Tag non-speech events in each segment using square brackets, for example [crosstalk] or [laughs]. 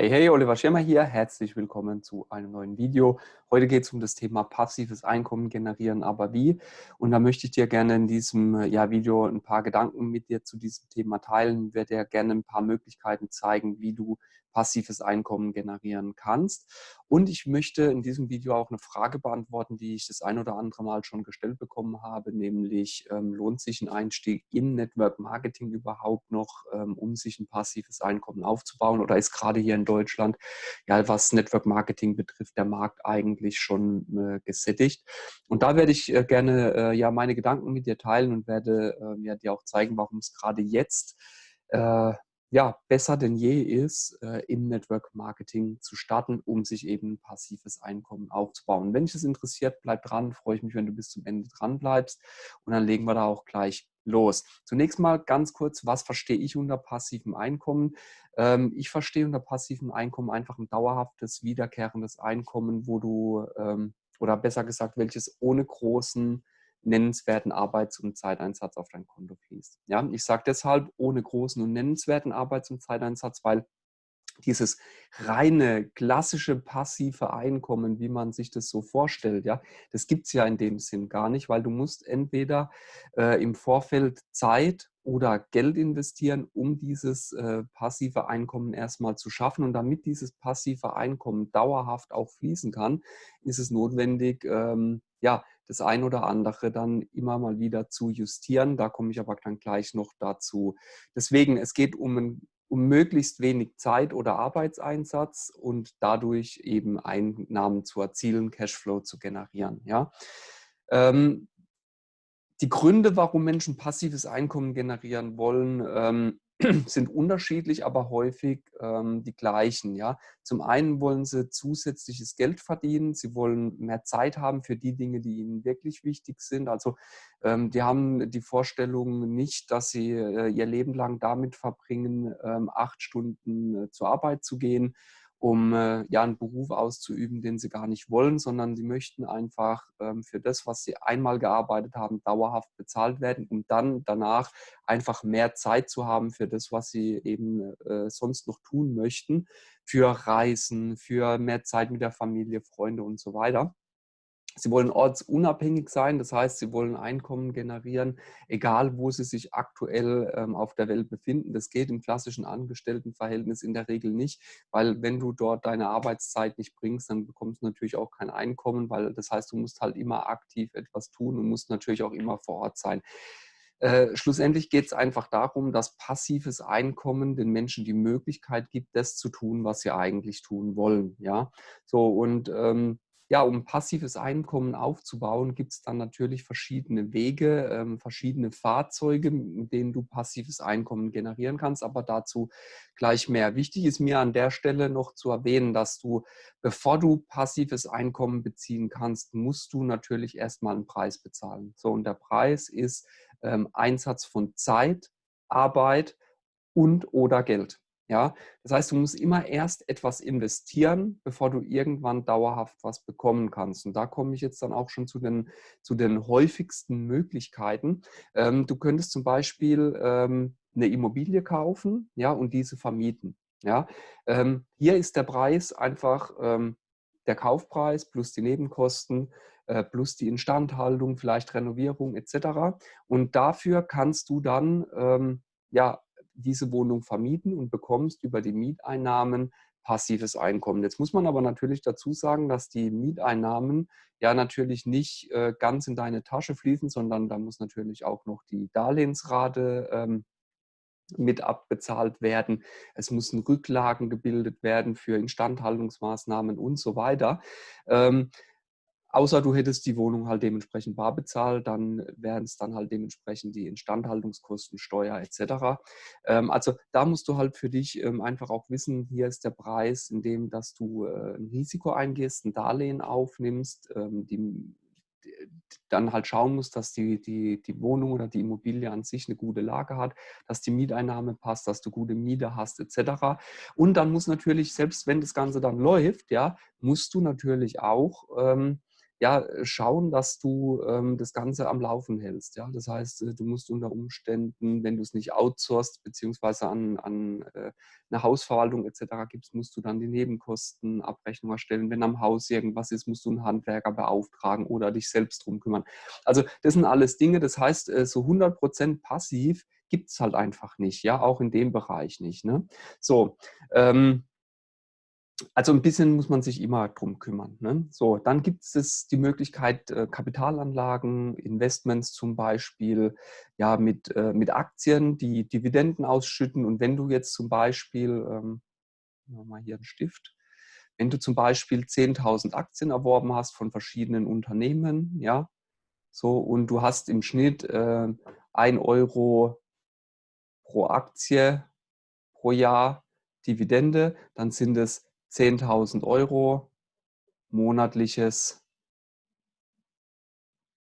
Hey, hey, Oliver Schirmer hier. Herzlich willkommen zu einem neuen Video. Heute geht es um das Thema passives Einkommen generieren, aber wie? Und da möchte ich dir gerne in diesem ja, Video ein paar Gedanken mit dir zu diesem Thema teilen. Ich werde dir gerne ein paar Möglichkeiten zeigen, wie du passives Einkommen generieren kannst. Und ich möchte in diesem Video auch eine Frage beantworten, die ich das ein oder andere Mal schon gestellt bekommen habe, nämlich ähm, lohnt sich ein Einstieg in Network Marketing überhaupt noch, ähm, um sich ein passives Einkommen aufzubauen oder ist gerade hier in Deutschland, ja, was Network Marketing betrifft, der Markt eigentlich schon äh, gesättigt. Und da werde ich äh, gerne äh, ja meine Gedanken mit dir teilen und werde ähm, ja, dir auch zeigen, warum es gerade jetzt äh, ja, besser denn je ist, äh, im Network Marketing zu starten, um sich eben passives Einkommen aufzubauen. Wenn dich das interessiert, bleib dran. Freue ich mich, wenn du bis zum Ende dran bleibst. Und dann legen wir da auch gleich los. Zunächst mal ganz kurz, was verstehe ich unter passivem Einkommen? Ähm, ich verstehe unter passivem Einkommen einfach ein dauerhaftes, wiederkehrendes Einkommen, wo du, ähm, oder besser gesagt, welches ohne großen nennenswerten Arbeits- und Zeiteinsatz auf dein Konto fließt. Ja, ich sage deshalb ohne großen und nennenswerten Arbeits- und Zeiteinsatz, weil dieses reine, klassische, passive Einkommen, wie man sich das so vorstellt, ja, das gibt es ja in dem Sinn gar nicht, weil du musst entweder äh, im Vorfeld Zeit oder Geld investieren, um dieses äh, passive Einkommen erstmal zu schaffen. Und damit dieses passive Einkommen dauerhaft auch fließen kann, ist es notwendig, ähm, ja, das ein oder andere dann immer mal wieder zu justieren. Da komme ich aber dann gleich noch dazu. Deswegen, es geht um, ein, um möglichst wenig Zeit oder Arbeitseinsatz und dadurch eben Einnahmen zu erzielen, Cashflow zu generieren. Ja? Ähm, die Gründe, warum Menschen passives Einkommen generieren wollen, ähm, sind unterschiedlich, aber häufig ähm, die gleichen. Ja? Zum einen wollen sie zusätzliches Geld verdienen, sie wollen mehr Zeit haben für die Dinge, die ihnen wirklich wichtig sind. Also ähm, die haben die Vorstellung nicht, dass sie äh, ihr Leben lang damit verbringen, ähm, acht Stunden äh, zur Arbeit zu gehen um äh, ja einen Beruf auszuüben, den sie gar nicht wollen, sondern sie möchten einfach ähm, für das, was sie einmal gearbeitet haben, dauerhaft bezahlt werden, um dann danach einfach mehr Zeit zu haben für das, was sie eben äh, sonst noch tun möchten, für Reisen, für mehr Zeit mit der Familie, Freunde und so weiter. Sie wollen ortsunabhängig sein, das heißt, sie wollen Einkommen generieren, egal wo sie sich aktuell ähm, auf der Welt befinden. Das geht im klassischen Angestelltenverhältnis in der Regel nicht, weil wenn du dort deine Arbeitszeit nicht bringst, dann bekommst du natürlich auch kein Einkommen, weil das heißt, du musst halt immer aktiv etwas tun und musst natürlich auch immer vor Ort sein. Äh, schlussendlich geht es einfach darum, dass passives Einkommen den Menschen die Möglichkeit gibt, das zu tun, was sie eigentlich tun wollen. Ja, so und ähm, ja, um passives Einkommen aufzubauen, gibt es dann natürlich verschiedene Wege, ähm, verschiedene Fahrzeuge, mit denen du passives Einkommen generieren kannst, aber dazu gleich mehr. Wichtig ist mir an der Stelle noch zu erwähnen, dass du, bevor du passives Einkommen beziehen kannst, musst du natürlich erstmal einen Preis bezahlen. So, und der Preis ist ähm, Einsatz von Zeit, Arbeit und oder Geld. Ja, das heißt, du musst immer erst etwas investieren, bevor du irgendwann dauerhaft was bekommen kannst. Und da komme ich jetzt dann auch schon zu den, zu den häufigsten Möglichkeiten. Ähm, du könntest zum Beispiel ähm, eine Immobilie kaufen ja, und diese vermieten. Ja, ähm, hier ist der Preis einfach ähm, der Kaufpreis plus die Nebenkosten äh, plus die Instandhaltung, vielleicht Renovierung etc. Und dafür kannst du dann ähm, ja diese Wohnung vermieten und bekommst über die Mieteinnahmen passives Einkommen. Jetzt muss man aber natürlich dazu sagen, dass die Mieteinnahmen ja natürlich nicht äh, ganz in deine Tasche fließen, sondern da muss natürlich auch noch die Darlehensrate ähm, mit abbezahlt werden. Es müssen Rücklagen gebildet werden für Instandhaltungsmaßnahmen und so weiter. Ähm, Außer du hättest die Wohnung halt dementsprechend bar bezahlt, dann wären es dann halt dementsprechend die Instandhaltungskosten, Steuer etc. Ähm, also da musst du halt für dich ähm, einfach auch wissen, hier ist der Preis, in dem, dass du äh, ein Risiko eingehst, ein Darlehen aufnimmst, ähm, die, dann halt schauen musst, dass die, die, die Wohnung oder die Immobilie an sich eine gute Lage hat, dass die Mieteinnahme passt, dass du gute Miete hast etc. Und dann muss natürlich, selbst wenn das Ganze dann läuft, ja, musst du natürlich auch ähm, ja, schauen, dass du ähm, das Ganze am Laufen hältst. Ja? Das heißt, äh, du musst unter Umständen, wenn du es nicht outsourcest, beziehungsweise an, an äh, eine Hausverwaltung etc. gibst, musst du dann die Nebenkostenabrechnung erstellen. Wenn am Haus irgendwas ist, musst du einen Handwerker beauftragen oder dich selbst drum kümmern. Also das sind alles Dinge, das heißt, äh, so 100% passiv gibt es halt einfach nicht, ja, auch in dem Bereich nicht. Ne? So, ähm, also ein bisschen muss man sich immer drum kümmern. Ne? So, dann gibt es die Möglichkeit, äh, Kapitalanlagen, Investments zum Beispiel, ja, mit, äh, mit Aktien, die Dividenden ausschütten. Und wenn du jetzt zum Beispiel, ähm, mal hier einen Stift, wenn du zum Beispiel 10.000 Aktien erworben hast von verschiedenen Unternehmen, ja, so, und du hast im Schnitt äh, 1 Euro pro Aktie pro Jahr Dividende, dann sind es 10.000 Euro monatliches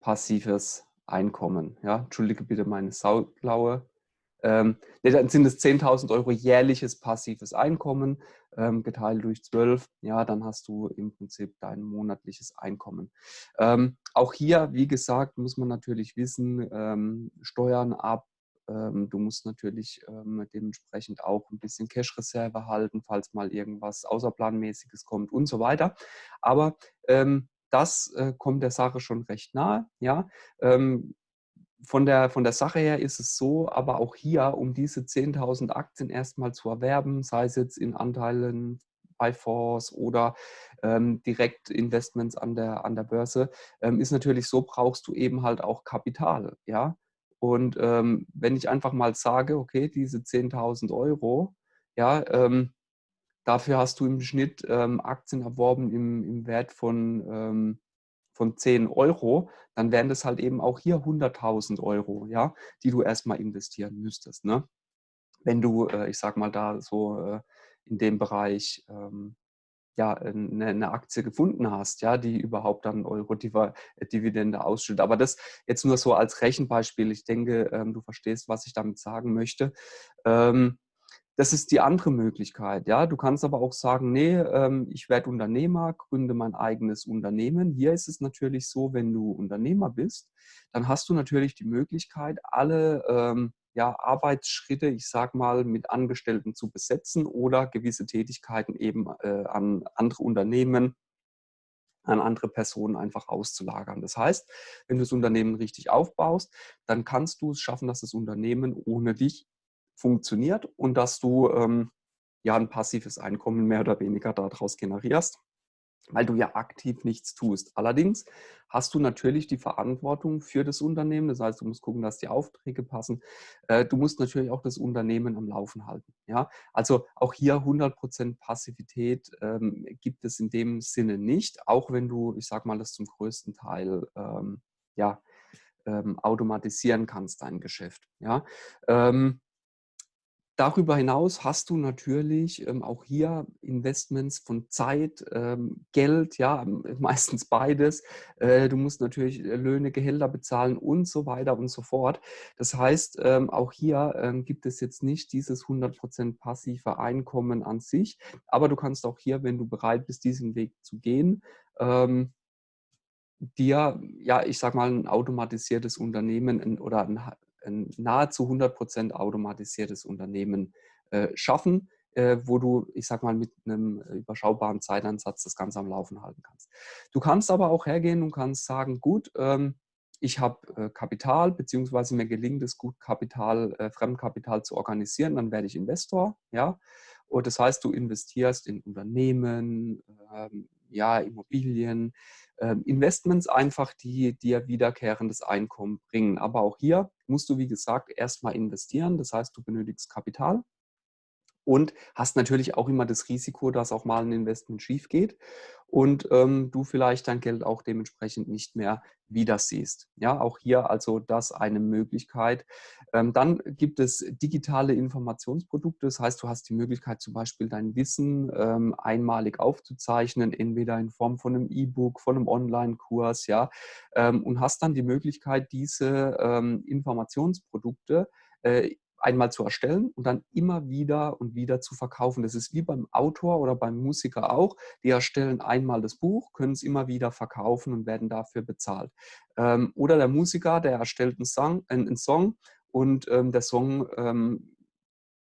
passives Einkommen. Ja, entschuldige bitte meine saublaue. Ähm, nee, dann sind es 10.000 Euro jährliches passives Einkommen ähm, geteilt durch 12. Ja, dann hast du im Prinzip dein monatliches Einkommen. Ähm, auch hier, wie gesagt, muss man natürlich wissen, ähm, Steuern ab, ähm, du musst natürlich ähm, dementsprechend auch ein bisschen Cash-Reserve halten, falls mal irgendwas Außerplanmäßiges kommt und so weiter. Aber ähm, das äh, kommt der Sache schon recht nahe. Ja? von der, von der Sache her ist es so, aber auch hier, um diese 10.000 Aktien erstmal zu erwerben, sei es jetzt in Anteilen bei Fonds oder ähm, direkt Investments an der, an der Börse, ähm, ist natürlich so, brauchst du eben halt auch Kapital. Ja? Und ähm, wenn ich einfach mal sage, okay, diese 10.000 Euro, ja, ähm, dafür hast du im Schnitt ähm, Aktien erworben im, im Wert von, ähm, von 10 Euro, dann wären das halt eben auch hier 100.000 Euro, ja, die du erstmal investieren müsstest. Ne? Wenn du, äh, ich sag mal, da so äh, in dem Bereich ähm, ja, eine, eine, Aktie gefunden hast, ja, die überhaupt dann Euro-Dividende ausschüttet. Aber das jetzt nur so als Rechenbeispiel. Ich denke, ähm, du verstehst, was ich damit sagen möchte. Ähm, das ist die andere Möglichkeit. Ja, du kannst aber auch sagen, nee, ähm, ich werde Unternehmer, gründe mein eigenes Unternehmen. Hier ist es natürlich so, wenn du Unternehmer bist, dann hast du natürlich die Möglichkeit, alle ähm, ja, Arbeitsschritte, ich sage mal, mit Angestellten zu besetzen oder gewisse Tätigkeiten eben äh, an andere Unternehmen, an andere Personen einfach auszulagern. Das heißt, wenn du das Unternehmen richtig aufbaust, dann kannst du es schaffen, dass das Unternehmen ohne dich funktioniert und dass du ähm, ja ein passives Einkommen mehr oder weniger daraus generierst weil du ja aktiv nichts tust. Allerdings hast du natürlich die Verantwortung für das Unternehmen. Das heißt, du musst gucken, dass die Aufträge passen. Äh, du musst natürlich auch das Unternehmen am Laufen halten. Ja? Also auch hier 100% Passivität ähm, gibt es in dem Sinne nicht, auch wenn du, ich sage mal, das zum größten Teil ähm, ja, ähm, automatisieren kannst, dein Geschäft. Ja? Ähm, Darüber hinaus hast du natürlich ähm, auch hier Investments von Zeit, ähm, Geld, ja, [laughs] meistens beides. Äh, du musst natürlich äh, Löhne, Gehälter bezahlen und so weiter und so fort. Das heißt, ähm, auch hier ähm, gibt es jetzt nicht dieses 100% passive Einkommen an sich, aber du kannst auch hier, wenn du bereit bist, diesen Weg zu gehen, ähm, dir, ja, ich sag mal, ein automatisiertes Unternehmen oder ein ein nahezu 100% automatisiertes Unternehmen äh, schaffen, äh, wo du, ich sag mal, mit einem überschaubaren Zeitansatz das Ganze am Laufen halten kannst. Du kannst aber auch hergehen und kannst sagen, gut, ähm, ich habe äh, Kapital, beziehungsweise mir gelingt es gut, Kapital, Fremdkapital zu organisieren, dann werde ich Investor, ja. Und das heißt, du investierst in Unternehmen, ähm, ja, Immobilien, ähm, Investments einfach, die dir wiederkehrendes Einkommen bringen. Aber auch hier musst du, wie gesagt, erstmal investieren. Das heißt, du benötigst Kapital und hast natürlich auch immer das Risiko, dass auch mal ein Investment schief geht und ähm, du vielleicht dein Geld auch dementsprechend nicht mehr wieder siehst. Ja, auch hier also das eine Möglichkeit. Ähm, dann gibt es digitale Informationsprodukte. Das heißt, du hast die Möglichkeit zum Beispiel dein Wissen ähm, einmalig aufzuzeichnen, entweder in Form von einem E-Book, von einem Online-Kurs, ja, ähm, und hast dann die Möglichkeit, diese ähm, Informationsprodukte äh, einmal zu erstellen und dann immer wieder und wieder zu verkaufen. Das ist wie beim Autor oder beim Musiker auch. Die erstellen einmal das Buch, können es immer wieder verkaufen und werden dafür bezahlt. Ähm, oder der Musiker, der erstellt einen Song, einen Song und ähm, der Song ähm,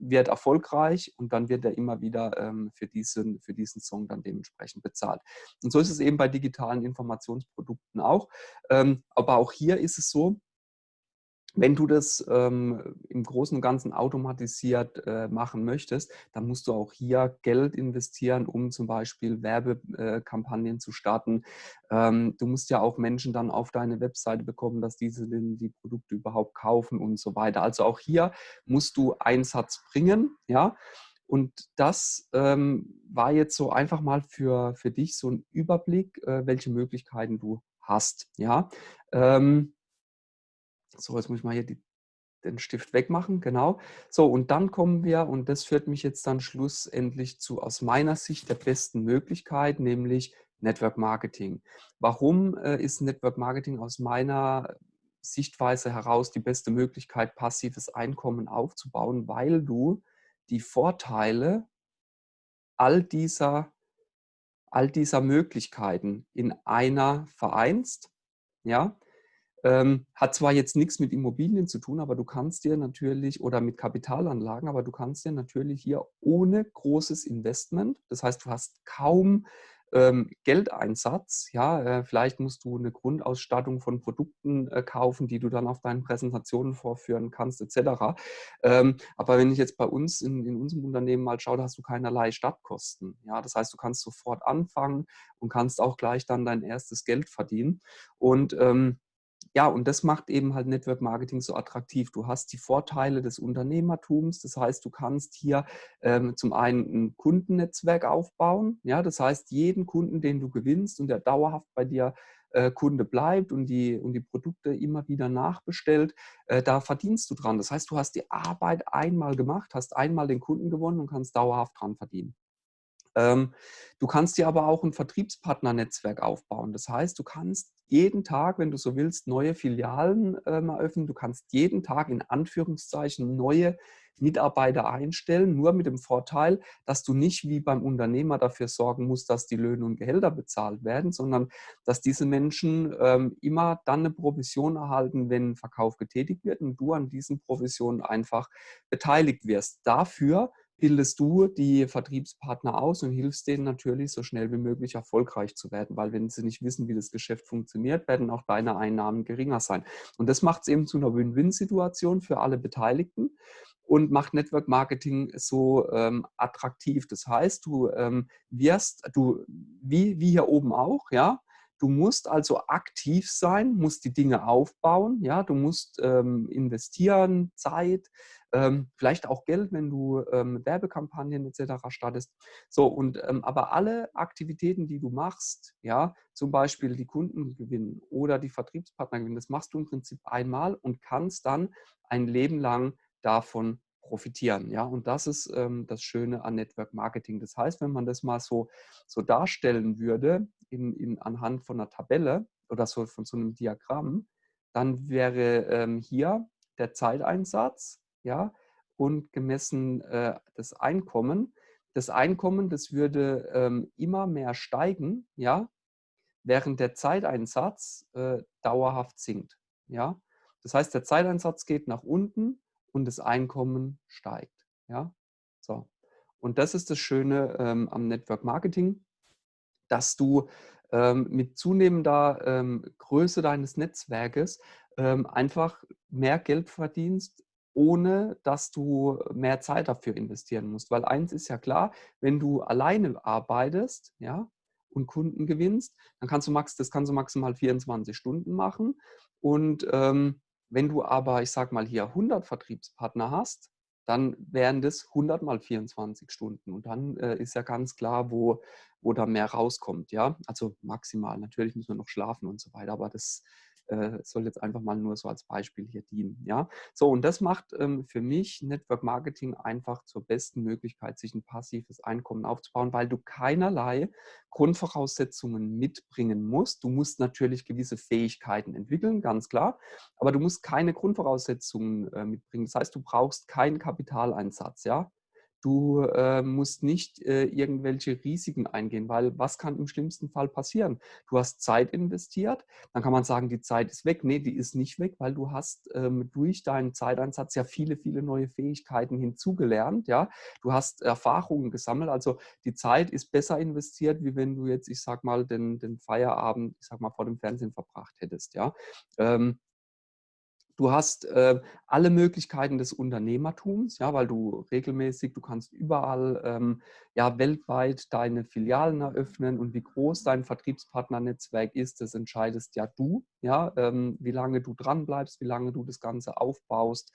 wird erfolgreich und dann wird er immer wieder ähm, für, diesen, für diesen Song dann dementsprechend bezahlt. Und so ist es eben bei digitalen Informationsprodukten auch. Ähm, aber auch hier ist es so, wenn du das ähm, im Großen und Ganzen automatisiert äh, machen möchtest, dann musst du auch hier Geld investieren, um zum Beispiel Werbekampagnen äh, zu starten. Ähm, du musst ja auch Menschen dann auf deine Webseite bekommen, dass diese denn die Produkte überhaupt kaufen und so weiter. Also auch hier musst du Einsatz bringen, ja. Und das ähm, war jetzt so einfach mal für, für dich so ein Überblick, äh, welche Möglichkeiten du hast, ja. Ähm, so, jetzt muss ich mal hier die, den Stift wegmachen, genau. So, und dann kommen wir, und das führt mich jetzt dann schlussendlich zu aus meiner Sicht der besten Möglichkeit, nämlich Network Marketing. Warum äh, ist Network Marketing aus meiner Sichtweise heraus die beste Möglichkeit, passives Einkommen aufzubauen? Weil du die Vorteile all dieser, all dieser Möglichkeiten in einer vereinst, ja, ähm, hat zwar jetzt nichts mit Immobilien zu tun, aber du kannst dir natürlich, oder mit Kapitalanlagen, aber du kannst dir natürlich hier ohne großes Investment, das heißt, du hast kaum ähm, Geldeinsatz, ja, äh, vielleicht musst du eine Grundausstattung von Produkten äh, kaufen, die du dann auf deinen Präsentationen vorführen kannst, etc. Ähm, aber wenn ich jetzt bei uns in, in unserem Unternehmen mal schaue, da hast du keinerlei Stadtkosten. Ja, das heißt, du kannst sofort anfangen und kannst auch gleich dann dein erstes Geld verdienen. Und ähm, ja, und das macht eben halt Network Marketing so attraktiv. Du hast die Vorteile des Unternehmertums. Das heißt, du kannst hier ähm, zum einen ein Kundennetzwerk aufbauen. Ja, das heißt, jeden Kunden, den du gewinnst und der dauerhaft bei dir äh, Kunde bleibt und die, und die Produkte immer wieder nachbestellt, äh, da verdienst du dran. Das heißt, du hast die Arbeit einmal gemacht, hast einmal den Kunden gewonnen und kannst dauerhaft dran verdienen. Ähm, du kannst dir aber auch ein Vertriebspartnernetzwerk aufbauen. Das heißt, du kannst jeden Tag, wenn du so willst, neue Filialen ähm, eröffnen. Du kannst jeden Tag in Anführungszeichen neue Mitarbeiter einstellen, nur mit dem Vorteil, dass du nicht wie beim Unternehmer dafür sorgen musst, dass die Löhne und Gehälter bezahlt werden, sondern dass diese Menschen ähm, immer dann eine Provision erhalten, wenn ein Verkauf getätigt wird und du an diesen Provisionen einfach beteiligt wirst. Dafür bildest du die Vertriebspartner aus und hilfst denen natürlich so schnell wie möglich erfolgreich zu werden, weil wenn sie nicht wissen, wie das Geschäft funktioniert, werden auch deine Einnahmen geringer sein. Und das macht es eben zu einer Win-Win-Situation für alle Beteiligten und macht Network Marketing so ähm, attraktiv. Das heißt, du ähm, wirst, du, wie, wie hier oben auch, ja, Du musst also aktiv sein, musst die Dinge aufbauen, ja, du musst ähm, investieren, Zeit, ähm, vielleicht auch Geld, wenn du ähm, Werbekampagnen etc. startest. So, und ähm, aber alle Aktivitäten, die du machst, ja, zum Beispiel die Kunden gewinnen oder die Vertriebspartner gewinnen, das machst du im Prinzip einmal und kannst dann ein Leben lang davon profitieren. Ja? Und das ist ähm, das Schöne an Network Marketing. Das heißt, wenn man das mal so, so darstellen würde in, in, anhand von einer Tabelle oder so von so einem Diagramm, dann wäre ähm, hier der Zeiteinsatz ja, und gemessen äh, das Einkommen. Das Einkommen, das würde ähm, immer mehr steigen, ja, während der Zeiteinsatz äh, dauerhaft sinkt. Ja? Das heißt, der Zeiteinsatz geht nach unten und das Einkommen steigt. Ja? So. Und das ist das Schöne ähm, am Network Marketing, dass du ähm, mit zunehmender ähm, Größe deines Netzwerkes ähm, einfach mehr Geld verdienst, ohne dass du mehr Zeit dafür investieren musst. Weil eins ist ja klar, wenn du alleine arbeitest ja, und Kunden gewinnst, dann kannst du max, das kannst du maximal 24 Stunden machen. Und ähm, wenn du aber, ich sag mal hier 100 Vertriebspartner hast, dann wären das 100 mal 24 Stunden. Und dann äh, ist ja ganz klar, wo, wo da mehr rauskommt. Ja, also maximal. Natürlich müssen wir noch schlafen und so weiter, aber das äh, soll jetzt einfach mal nur so als Beispiel hier dienen. Ja? So, und das macht ähm, für mich Network Marketing einfach zur besten Möglichkeit, sich ein passives Einkommen aufzubauen, weil du keinerlei Grundvoraussetzungen mitbringen musst. Du musst natürlich gewisse Fähigkeiten entwickeln, ganz klar, aber du musst keine Grundvoraussetzungen äh, mitbringen. Das heißt, du brauchst keinen Kapitaleinsatz. Ja? Du äh, musst nicht äh, irgendwelche Risiken eingehen, weil was kann im schlimmsten Fall passieren? Du hast Zeit investiert, dann kann man sagen, die Zeit ist weg. Nee, die ist nicht weg, weil du hast ähm, durch deinen Zeiteinsatz ja viele, viele neue Fähigkeiten hinzugelernt. Ja? Du hast Erfahrungen gesammelt, also die Zeit ist besser investiert, wie wenn du jetzt, ich sag mal, den, den Feierabend, ich sag mal, vor dem Fernsehen verbracht hättest. Ja? Ähm, Du hast äh, alle Möglichkeiten des Unternehmertums, ja, weil du regelmäßig, du kannst überall ähm, ja, weltweit deine Filialen eröffnen und wie groß dein Vertriebspartnernetzwerk ist, das entscheidest ja du, ja, ähm, wie lange du dran bleibst, wie lange du das Ganze aufbaust,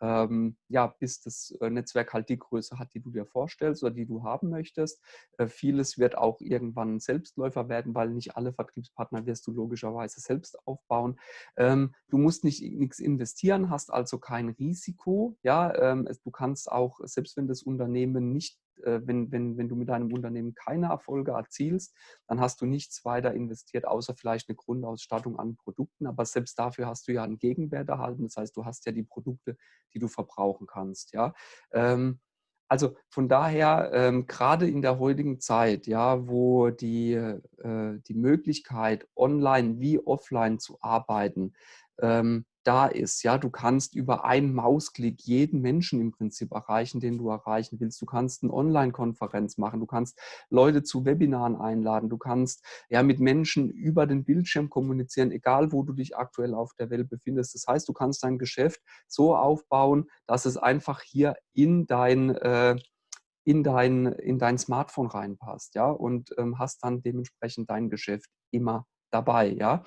ähm, ja, bis das äh, Netzwerk halt die Größe hat, die du dir vorstellst oder die du haben möchtest. Äh, vieles wird auch irgendwann Selbstläufer werden, weil nicht alle Vertriebspartner wirst du logischerweise selbst aufbauen. Ähm, du musst nicht nichts investieren, hast also kein Risiko. Ja, ähm, du kannst auch, selbst wenn das Unternehmen nicht wenn, wenn, wenn du mit deinem Unternehmen keine Erfolge erzielst, dann hast du nichts weiter investiert, außer vielleicht eine Grundausstattung an Produkten. Aber selbst dafür hast du ja einen Gegenwert erhalten. Das heißt, du hast ja die Produkte, die du verbrauchen kannst. Ja? Ähm, also von daher, ähm, gerade in der heutigen Zeit, ja, wo die, äh, die Möglichkeit, online wie offline zu arbeiten, ähm, da ist. Ja, du kannst über einen Mausklick jeden Menschen im Prinzip erreichen, den du erreichen willst. Du kannst eine Online-Konferenz machen, du kannst Leute zu Webinaren einladen, du kannst ja mit Menschen über den Bildschirm kommunizieren, egal wo du dich aktuell auf der Welt befindest. Das heißt, du kannst dein Geschäft so aufbauen, dass es einfach hier in dein äh, in dein, in dein Smartphone reinpasst, ja, und ähm, hast dann dementsprechend dein Geschäft immer dabei, ja.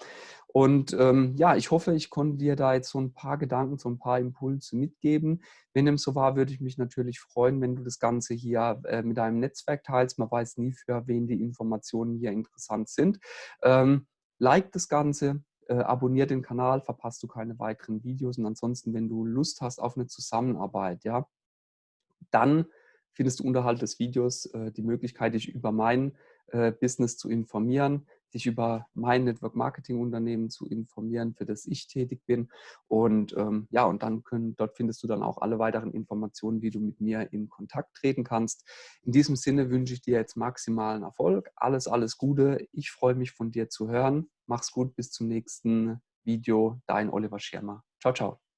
Und ähm, ja, ich hoffe, ich konnte dir da jetzt so ein paar Gedanken, so ein paar Impulse mitgeben. Wenn dem so war, würde ich mich natürlich freuen, wenn du das Ganze hier äh, mit deinem Netzwerk teilst. Man weiß nie, für wen die Informationen hier interessant sind. Ähm, like das Ganze, äh, abonniere den Kanal, verpasst du keine weiteren Videos. Und ansonsten, wenn du Lust hast auf eine Zusammenarbeit, ja, dann findest du unterhalb des Videos äh, die Möglichkeit, dich über mein äh, Business zu informieren dich über mein Network Marketing Unternehmen zu informieren, für das ich tätig bin. Und ähm, ja, und dann können, dort findest du dann auch alle weiteren Informationen, wie du mit mir in Kontakt treten kannst. In diesem Sinne wünsche ich dir jetzt maximalen Erfolg. Alles, alles Gute. Ich freue mich von dir zu hören. Mach's gut, bis zum nächsten Video. Dein Oliver Schirmer. Ciao, ciao.